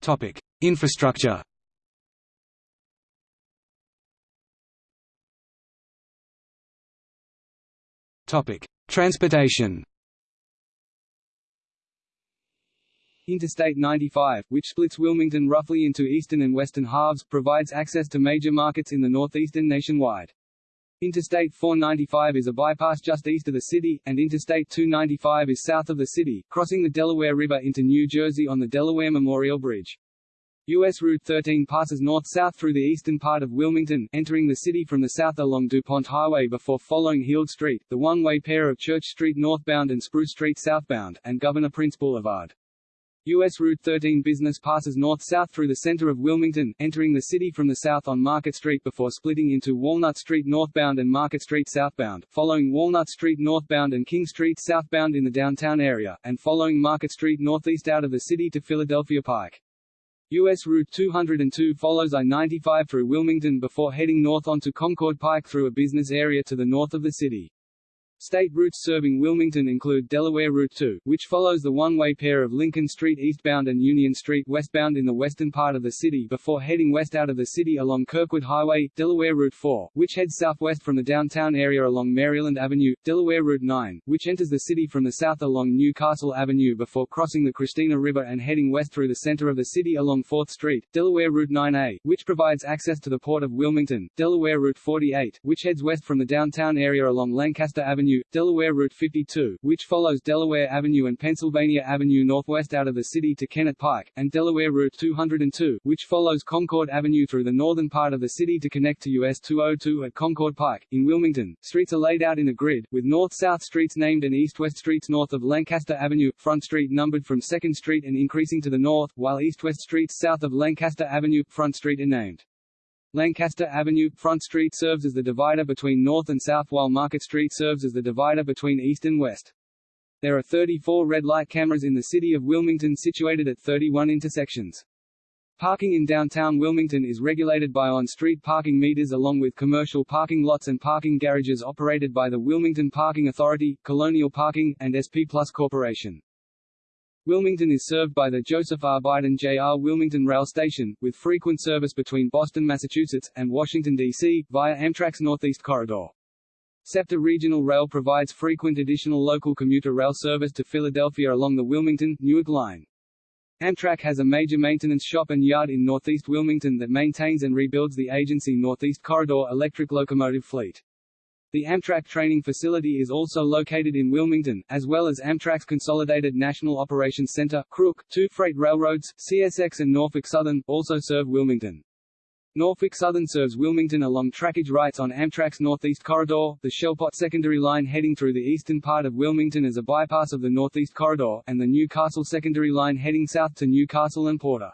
Topic: Infrastructure. Topic: Transportation. Interstate 95, which splits Wilmington roughly into eastern and western halves, provides access to major markets in the northeastern nationwide. Interstate 495 is a bypass just east of the city, and Interstate 295 is south of the city, crossing the Delaware River into New Jersey on the Delaware Memorial Bridge. U.S. Route 13 passes north-south through the eastern part of Wilmington, entering the city from the south along DuPont Highway before following Heald Street, the one-way pair of Church Street northbound and Spruce Street southbound, and Governor Printz Boulevard. U.S. Route 13 business passes north-south through the center of Wilmington, entering the city from the south on Market Street before splitting into Walnut Street northbound and Market Street southbound, following Walnut Street northbound and King Street southbound in the downtown area, and following Market Street northeast out of the city to Philadelphia Pike. U.S. Route 202 follows I-95 through Wilmington before heading north onto Concord Pike through a business area to the north of the city. State routes serving Wilmington include Delaware Route 2, which follows the one-way pair of Lincoln Street eastbound and Union Street westbound in the western part of the city before heading west out of the city along Kirkwood Highway, Delaware Route 4, which heads southwest from the downtown area along Maryland Avenue, Delaware Route 9, which enters the city from the south along Newcastle Avenue before crossing the Christina River and heading west through the center of the city along 4th Street, Delaware Route 9A, which provides access to the port of Wilmington, Delaware Route 48, which heads west from the downtown area along Lancaster Avenue, Avenue, Delaware Route 52, which follows Delaware Avenue and Pennsylvania Avenue northwest out of the city to Kennett Pike, and Delaware Route 202, which follows Concord Avenue through the northern part of the city to connect to US 202 at Concord Pike. In Wilmington, streets are laid out in a grid, with north-south streets named and east-west streets north of Lancaster Avenue, Front Street numbered from 2nd Street and increasing to the north, while east-west streets south of Lancaster Avenue, Front Street are named. Lancaster Avenue, Front Street serves as the divider between north and south while Market Street serves as the divider between east and west. There are 34 red light cameras in the city of Wilmington situated at 31 intersections. Parking in downtown Wilmington is regulated by on-street parking meters along with commercial parking lots and parking garages operated by the Wilmington Parking Authority, Colonial Parking, and SP Plus Corporation. Wilmington is served by the Joseph R. Biden J.R. Wilmington Rail Station, with frequent service between Boston, Massachusetts, and Washington, D.C., via Amtrak's Northeast Corridor. SEPTA Regional Rail provides frequent additional local commuter rail service to Philadelphia along the Wilmington, Newark line. Amtrak has a major maintenance shop and yard in Northeast Wilmington that maintains and rebuilds the agency Northeast Corridor electric locomotive fleet. The Amtrak training facility is also located in Wilmington, as well as Amtrak's Consolidated National Operations Center, Crook. Two freight railroads, CSX and Norfolk Southern, also serve Wilmington. Norfolk Southern serves Wilmington along trackage rights on Amtrak's Northeast Corridor, the Shellpot Secondary Line heading through the eastern part of Wilmington as a bypass of the Northeast Corridor, and the Newcastle Secondary Line heading south to Newcastle and Porter.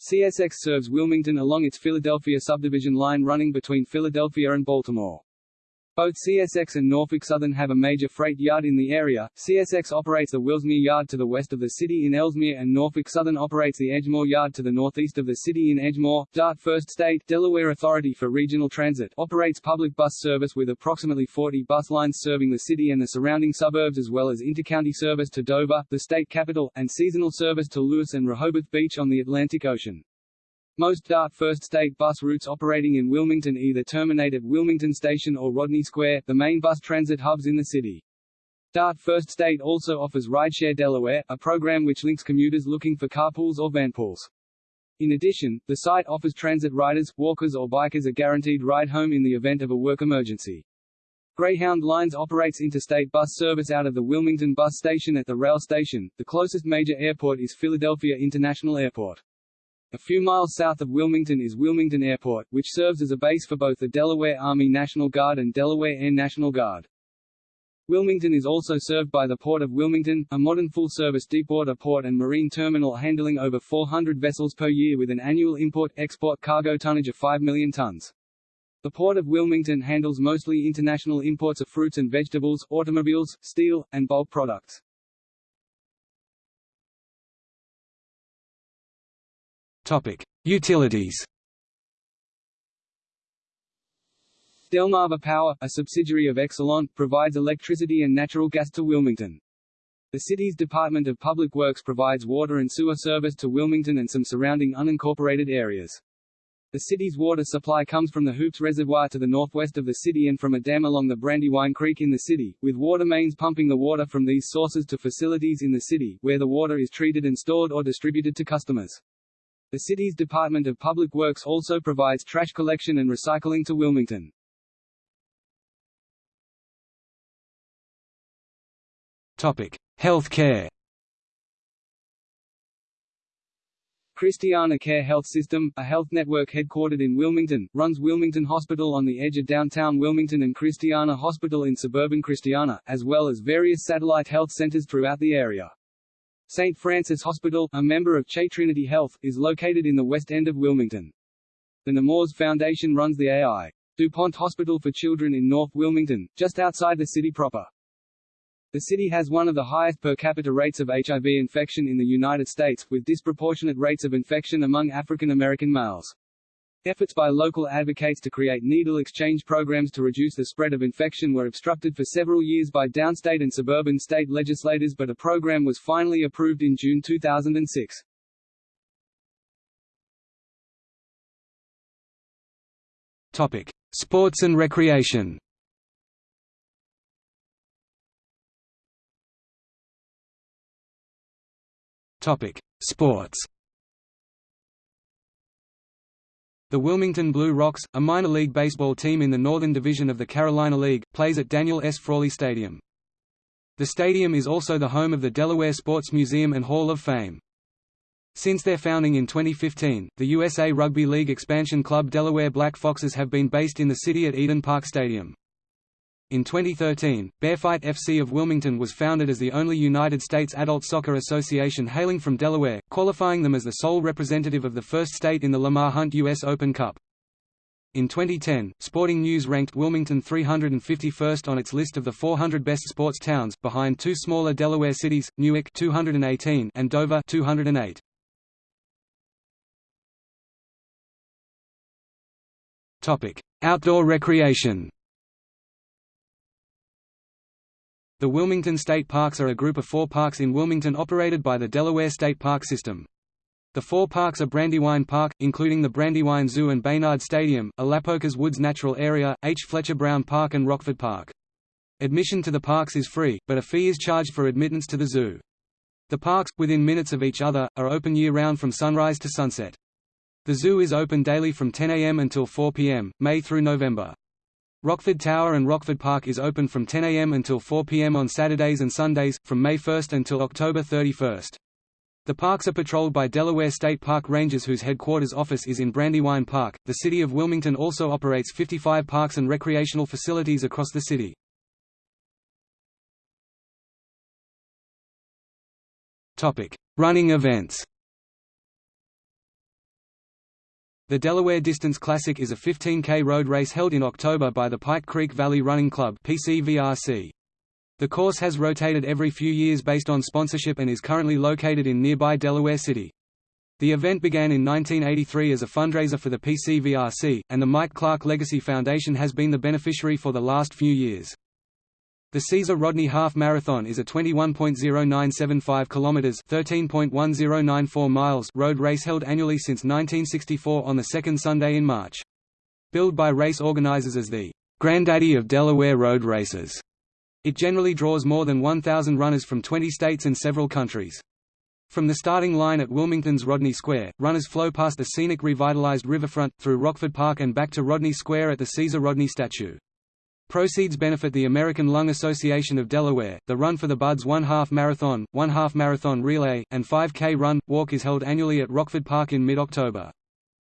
CSX serves Wilmington along its Philadelphia subdivision line running between Philadelphia and Baltimore. Both CSX and Norfolk Southern have a major freight yard in the area. CSX operates the Wilsmere Yard to the west of the city in Elsmere and Norfolk Southern operates the Edgemoor Yard to the northeast of the city in Edgemoor. DART First State Delaware Authority for Regional Transit operates public bus service with approximately 40 bus lines serving the city and the surrounding suburbs as well as intercounty service to Dover, the state capital, and seasonal service to Lewes and Rehoboth Beach on the Atlantic Ocean. Most DART First State bus routes operating in Wilmington either terminate at Wilmington Station or Rodney Square, the main bus transit hubs in the city. DART First State also offers Rideshare Delaware, a program which links commuters looking for carpools or vanpools. In addition, the site offers transit riders, walkers or bikers a guaranteed ride home in the event of a work emergency. Greyhound Lines operates interstate bus service out of the Wilmington bus station at the rail station. The closest major airport is Philadelphia International Airport. A few miles south of Wilmington is Wilmington Airport, which serves as a base for both the Delaware Army National Guard and Delaware Air National Guard. Wilmington is also served by the Port of Wilmington, a modern full-service deepwater port and marine terminal handling over 400 vessels per year with an annual import-export cargo tonnage of 5 million tons. The Port of Wilmington handles mostly international imports of fruits and vegetables, automobiles, steel, and bulk products. Utilities. Delmarva Power, a subsidiary of Exelon, provides electricity and natural gas to Wilmington. The city's Department of Public Works provides water and sewer service to Wilmington and some surrounding unincorporated areas. The city's water supply comes from the Hoopes Reservoir to the northwest of the city and from a dam along the Brandywine Creek in the city, with water mains pumping the water from these sources to facilities in the city, where the water is treated and stored or distributed to customers. The city's Department of Public Works also provides trash collection and recycling to Wilmington. Topic: Healthcare. Christiana Care Health System, a health network headquartered in Wilmington, runs Wilmington Hospital on the edge of downtown Wilmington and Christiana Hospital in suburban Christiana, as well as various satellite health centers throughout the area. St. Francis Hospital, a member of CHE Trinity Health, is located in the west end of Wilmington. The Nemours Foundation runs the A.I. DuPont Hospital for Children in North Wilmington, just outside the city proper. The city has one of the highest per capita rates of HIV infection in the United States, with disproportionate rates of infection among African American males. Efforts by local advocates to create needle exchange programs to reduce the spread of infection were obstructed for several years by downstate and suburban state legislators but a program was finally approved in June 2006. Topic: Sports and recreation. Topic: Sports. The Wilmington Blue Rocks, a minor league baseball team in the Northern Division of the Carolina League, plays at Daniel S. Frawley Stadium. The stadium is also the home of the Delaware Sports Museum and Hall of Fame. Since their founding in 2015, the USA Rugby League expansion club Delaware Black Foxes have been based in the city at Eden Park Stadium. In 2013, Bearfight FC of Wilmington was founded as the only United States adult soccer association hailing from Delaware, qualifying them as the sole representative of the first state in the Lamar Hunt U.S. Open Cup. In 2010, Sporting News ranked Wilmington 351st on its list of the 400 best sports towns, behind two smaller Delaware cities, Newark 218 and Dover 208. Topic: Outdoor recreation. The Wilmington State Parks are a group of four parks in Wilmington operated by the Delaware State Park System. The four parks are Brandywine Park, including the Brandywine Zoo and Baynard Stadium, Alapocas Woods Natural Area, H. Fletcher Brown Park and Rockford Park. Admission to the parks is free, but a fee is charged for admittance to the zoo. The parks, within minutes of each other, are open year-round from sunrise to sunset. The zoo is open daily from 10 a.m. until 4 p.m., May through November. Rockford Tower and Rockford Park is open from 10 a.m. until 4 p.m. on Saturdays and Sundays, from May 1 until October 31. The parks are patrolled by Delaware State Park Rangers whose headquarters office is in Brandywine Park. The City of Wilmington also operates 55 parks and recreational facilities across the city. Topic: Running events. The Delaware Distance Classic is a 15K road race held in October by the Pike Creek Valley Running Club PCVRC. The course has rotated every few years based on sponsorship and is currently located in nearby Delaware City. The event began in 1983 as a fundraiser for the PCVRC, and the Mike Clark Legacy Foundation has been the beneficiary for the last few years. The Caesar Rodney Half Marathon is a 21.0975 kilometers (13.1094 miles) road race held annually since 1964 on the second Sunday in March. Billed by race organizers as the "Granddaddy of Delaware road races," it generally draws more than 1,000 runners from 20 states and several countries. From the starting line at Wilmington's Rodney Square, runners flow past the scenic revitalized riverfront, through Rockford Park and back to Rodney Square at the Caesar Rodney statue. Proceeds benefit the American Lung Association of Delaware. The Run for the Buds one half marathon, one half marathon relay, and 5K run walk is held annually at Rockford Park in mid-October.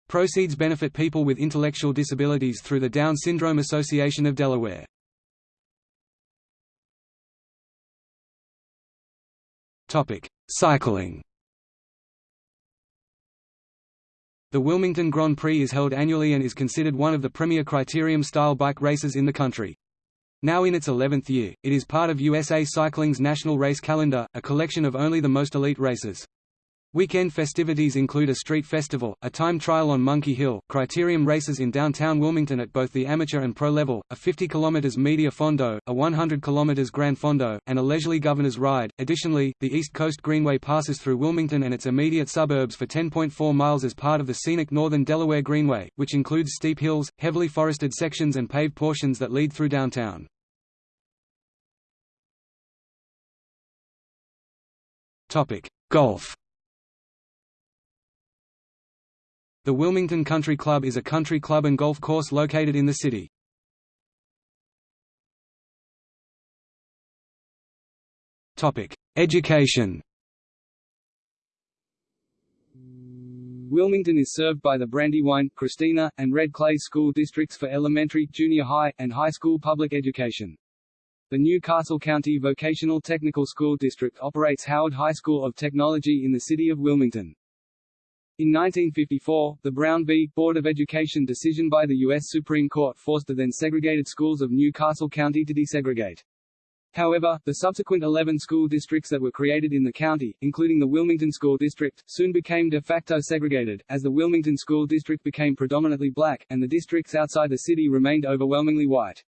Proceeds benefit people with intellectual disabilities through the Down Syndrome Association of Delaware. Topic: Cycling. The Wilmington Grand Prix is held annually and is considered one of the premier criterium-style bike races in the country. Now in its 11th year, it is part of USA Cycling's national race calendar, a collection of only the most elite races. Weekend festivities include a street festival, a time trial on Monkey Hill, criterium races in downtown Wilmington at both the amateur and pro level, a 50 km medio fondo, a 100 km grand fondo, and a leisurely governor's ride. Additionally, the East Coast Greenway passes through Wilmington and its immediate suburbs for 10.4 miles as part of the scenic Northern Delaware Greenway, which includes steep hills, heavily forested sections and paved portions that lead through downtown. Golf. The Wilmington Country Club is a country club and golf course located in the city. Topic: Education Wilmington is served by the Brandywine, Christina, and Red Clay school districts for elementary, junior high, and high school public education. The New Castle County Vocational Technical School District operates Howard High School of Technology in the city of Wilmington. In 1954, the Brown v. Board of Education decision by the U.S. Supreme Court forced the then segregated schools of New Castle County to desegregate. However, the subsequent 11 school districts that were created in the county, including the Wilmington School District, soon became de facto segregated, as the Wilmington School District became predominantly black, and the districts outside the city remained overwhelmingly white.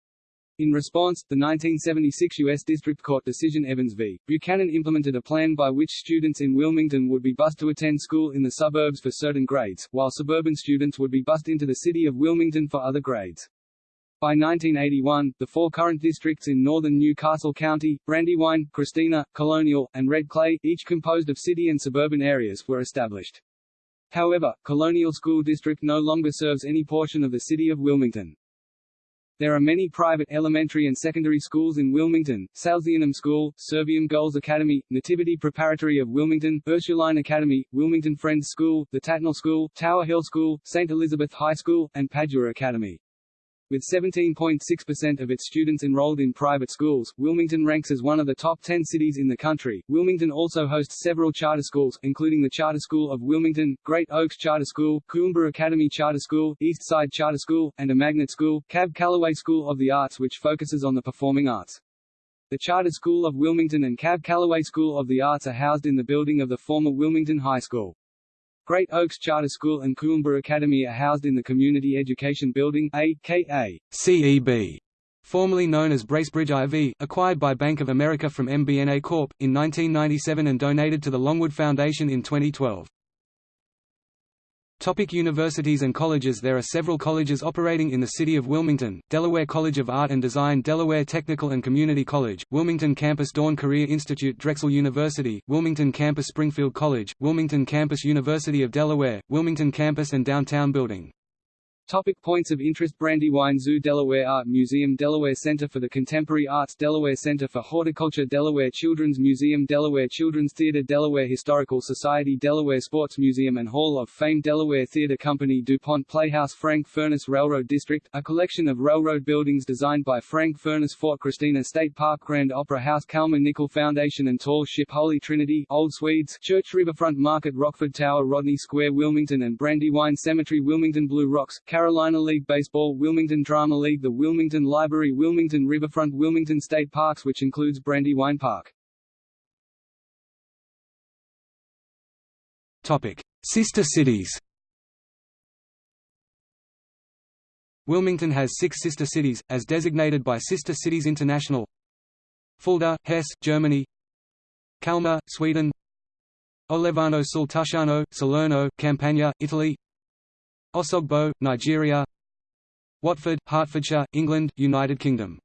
In response, the 1976 U.S. District Court decision Evans v. Buchanan implemented a plan by which students in Wilmington would be bused to attend school in the suburbs for certain grades, while suburban students would be bused into the city of Wilmington for other grades. By 1981, the four current districts in northern New Castle County, Brandywine, Christina, Colonial, and Red Clay, each composed of city and suburban areas, were established. However, Colonial School District no longer serves any portion of the city of Wilmington. There are many private elementary and secondary schools in Wilmington, Salesianum School, Serviam Girls Academy, Nativity Preparatory of Wilmington, Ursuline Academy, Wilmington Friends School, the Tatnall School, Tower Hill School, St. Elizabeth High School, and Padua Academy. With 17.6% of its students enrolled in private schools, Wilmington ranks as one of the top 10 cities in the country. Wilmington also hosts several charter schools, including the Charter School of Wilmington, Great Oaks Charter School, Kuumba Academy Charter School, East Side Charter School, and a magnet school, Cab Calloway School of the Arts which focuses on the performing arts. The Charter School of Wilmington and Cab Calloway School of the Arts are housed in the building of the former Wilmington High School. Great Oaks Charter School and Kuumba Academy are housed in the Community Education Building aka CEB, formerly known as Bracebridge IV, acquired by Bank of America from MBNA Corp. in 1997 and donated to the Longwood Foundation in 2012. Topic universities and colleges There are several colleges operating in the city of Wilmington, Delaware College of Art and Design Delaware Technical and Community College, Wilmington Campus Dawn Career Institute Drexel University, Wilmington Campus Springfield College, Wilmington Campus University of Delaware, Wilmington Campus and Downtown Building Topic points of interest. Brandywine Zoo Delaware Art Museum Delaware Center for the Contemporary Arts Delaware Center for Horticulture Delaware Children's Museum Delaware Children's Theater Delaware Historical Society Delaware Sports Museum and Hall of Fame Delaware Theater Company DuPont Playhouse Frank Furness Railroad District, a collection of railroad buildings designed by Frank Furness Fort Christina State Park Grand Opera House Kalmar Nyckel Foundation and Tall Ship Holy Trinity Old Swedes Church Riverfront Market Rockford Tower Rodney Square Wilmington and Brandywine Cemetery Wilmington Blue Rocks Carolina League Baseball Wilmington Drama League The Wilmington Library Wilmington Riverfront Wilmington State Parks which includes Brandywine Park. Topic. Sister cities. Wilmington has six sister cities, as designated by Sister Cities International. Fulda, Hesse, Germany. Kalmar, Sweden. Olevano sul Tusciano, Salerno, Campania, Italy Osogbo, Nigeria. Watford, Hertfordshire, England, United Kingdom.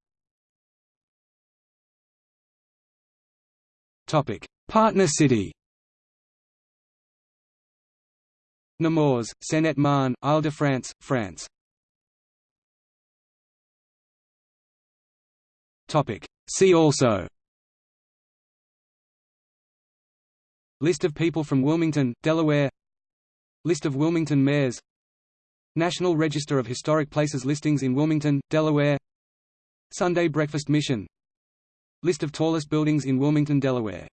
Partner city. Nemours, Seine-et-Marne, Île-de-France, France. See also. List of people from Wilmington, Delaware. List of Wilmington mayors National Register of Historic Places listings in Wilmington, Delaware. Sunday Breakfast Mission. List of tallest buildings in Wilmington, Delaware